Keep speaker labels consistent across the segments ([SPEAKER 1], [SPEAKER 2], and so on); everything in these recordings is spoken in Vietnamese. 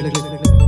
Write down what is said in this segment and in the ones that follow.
[SPEAKER 1] click, click, click.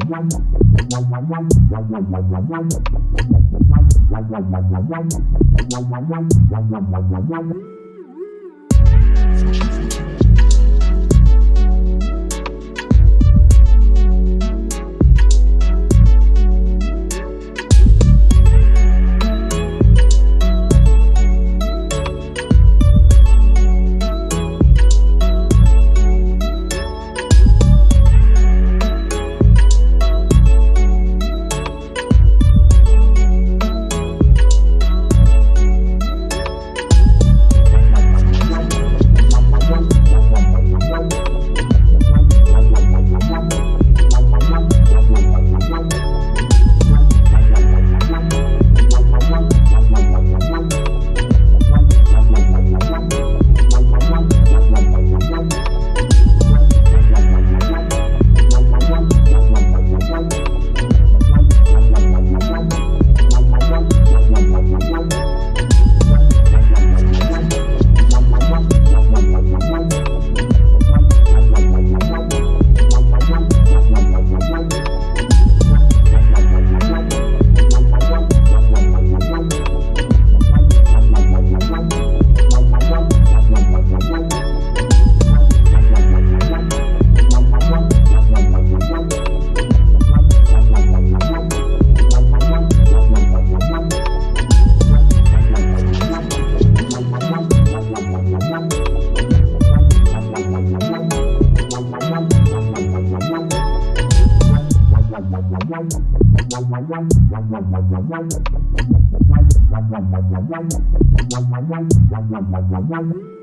[SPEAKER 1] Thank you. Thank you.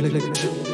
[SPEAKER 1] click, click.